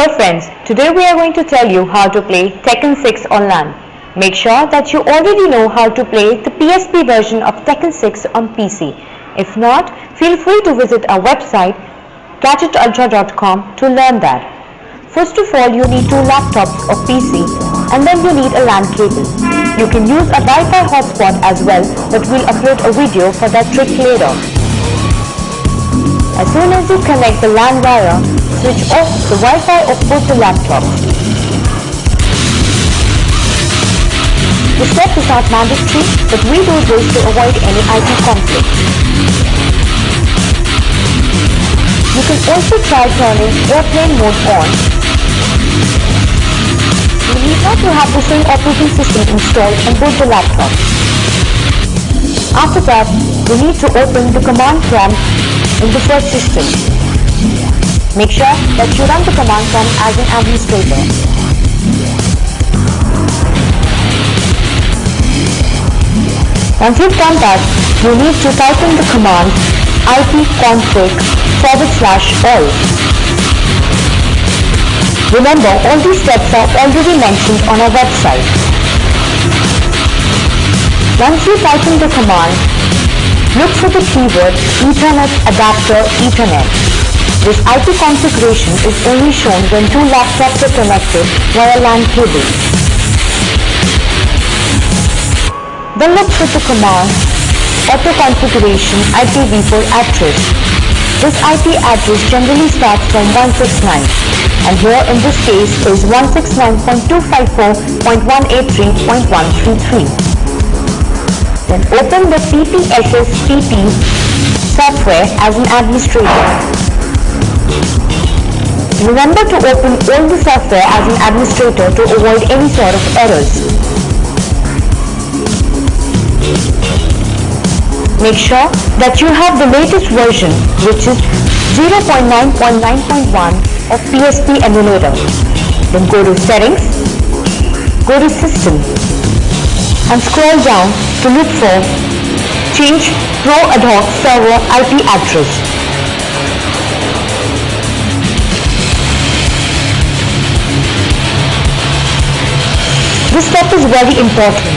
Hello friends, today we are going to tell you how to play Tekken 6 on LAN. Make sure that you already know how to play the PSP version of Tekken 6 on PC. If not, feel free to visit our website gadgetultra.com to learn that. First of all, you need two laptops or PC and then you need a LAN cable. You can use a Wi-Fi hotspot as well but we'll upload a video for that trick later. As soon as you connect the LAN wire, switch off the Wi-Fi of both the laptop. The step is not mandatory, but we do this to avoid any IP conflict. You can also try turning airplane mode on. You need not to have the same operating system installed on both the laptops. After that, you need to open the command prompt in the first system. Make sure that you run the command prompt as an administrator. Once you've done that, you need to type in the command ipconfig forward slash all. Remember, all these steps are already mentioned on our website. Once you type in the command, look for the keyword Ethernet adapter Ethernet. This IP configuration is only shown when two laptops are connected via LAN cable. Then look for the command auto configuration IPv4 address. This IP address generally starts from 169 and here in this case is 169.254.183.133. Then open the PPSSPP software as an administrator. Remember to open all the software as an administrator to avoid any sort of errors. Make sure that you have the latest version which is 0.9.9.1 of PSP emulator. Then go to settings, go to system and scroll down to look for change pro ad hoc server IP address. This step is very important.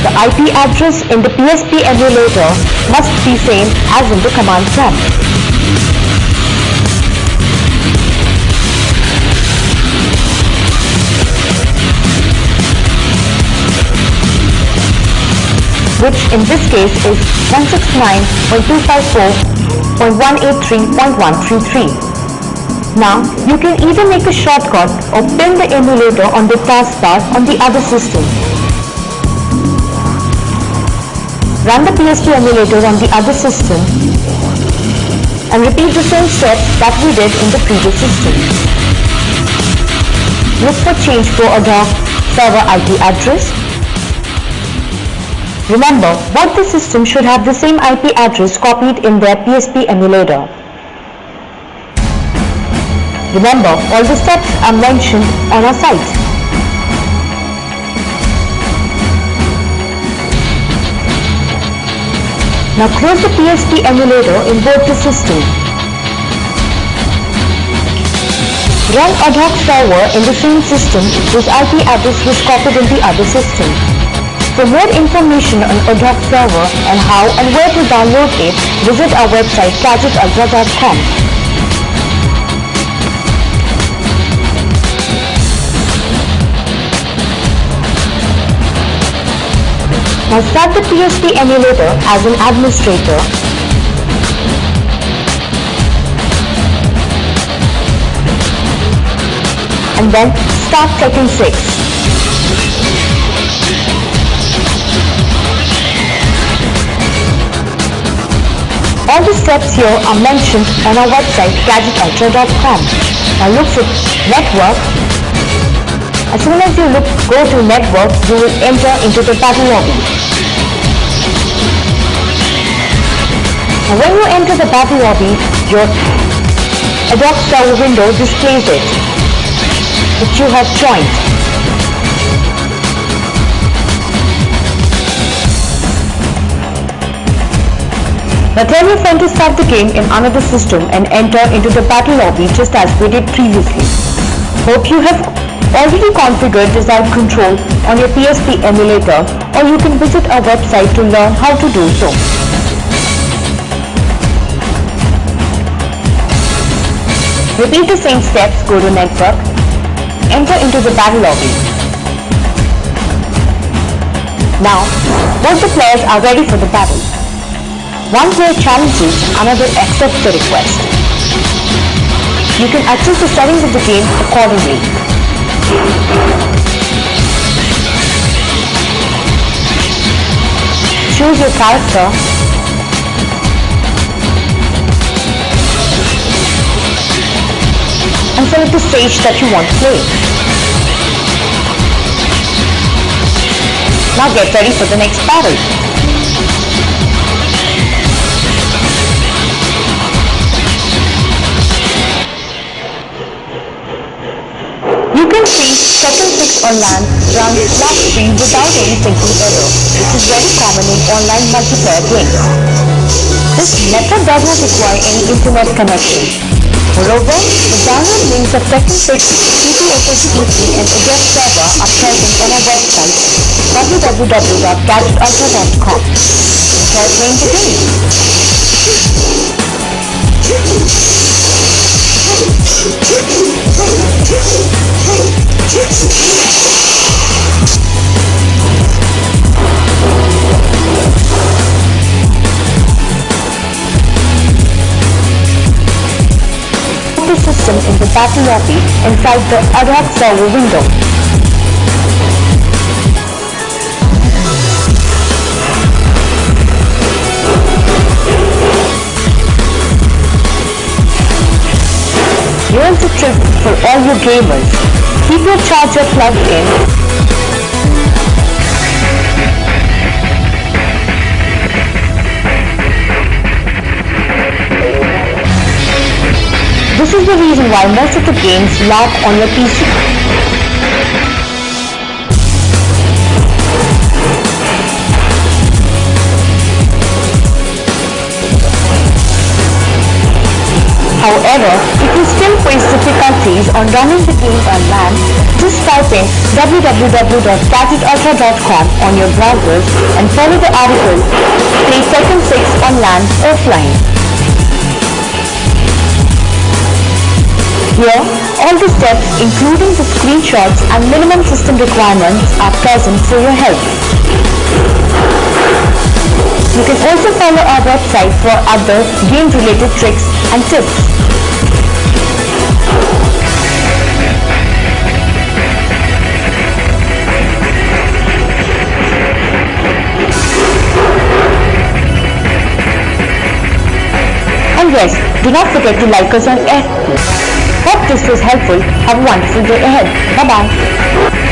The IP address in the PSP emulator must be same as in the command prompt. which in this case is 169.254.183.133. Now, you can either make a shortcut or pin the emulator on the taskbar on the other system. Run the PSP emulator on the other system and repeat the same steps that we did in the previous system. Look for change ad hoc server IP address. Remember, both the systems should have the same IP address copied in their PSP emulator. Remember, all the steps are mentioned on our site. Now close the PSP emulator in both the systems. Run ad hoc server in the same system whose IP address was copied in the other system. For more information on ad hoc server and how and where to download it, visit our website gadgetultra.com. Now start the PSP emulator as an administrator. And then start Tekken 6. All the steps here are mentioned on our website gadgetultra.com. Now look for network as soon as you look, go to network, you will enter into the battle lobby. Now when you enter the battle lobby, your ad hoc server window displays it, which you have joined. Now tell your friend to start the game in another system and enter into the battle lobby just as we did previously. Hope you have already configured desired control on your PSP emulator or you can visit our website to learn how to do so. Repeat the same steps, go to network, enter into the battle lobby. Now, both the players are ready for the battle. One player challenges, another accepts the request. You can adjust the settings of the game accordingly. Choose your character and select the stage that you want to play. Now get ready for the next battle. You can see Tekken 6 on LAN runs flat screen without any syncing error, which is very common in online multiplayer games. This method does not require any internet connection. Moreover, the download Tekken 6, PPSSPP and ad hoc server are present on our website www.gadgetultra.com. Enjoy playing the game. the the inside the ad hoc server window. Here's a tip for all you gamers. Keep your charger plugged in This is the reason why most of the games lag on your PC. However, if you still face difficulties on running the game on LAN, just type in www.gadgetultra.com on your browsers and follow the article Play Tekken 6 on LAN offline. Here, all the steps including the screenshots and minimum system requirements are present for your help. You can also follow our website for other game-related tricks and tips. And yes, do not forget to like us on FB. Hope this was helpful. Have a wonderful day ahead. Bye-bye.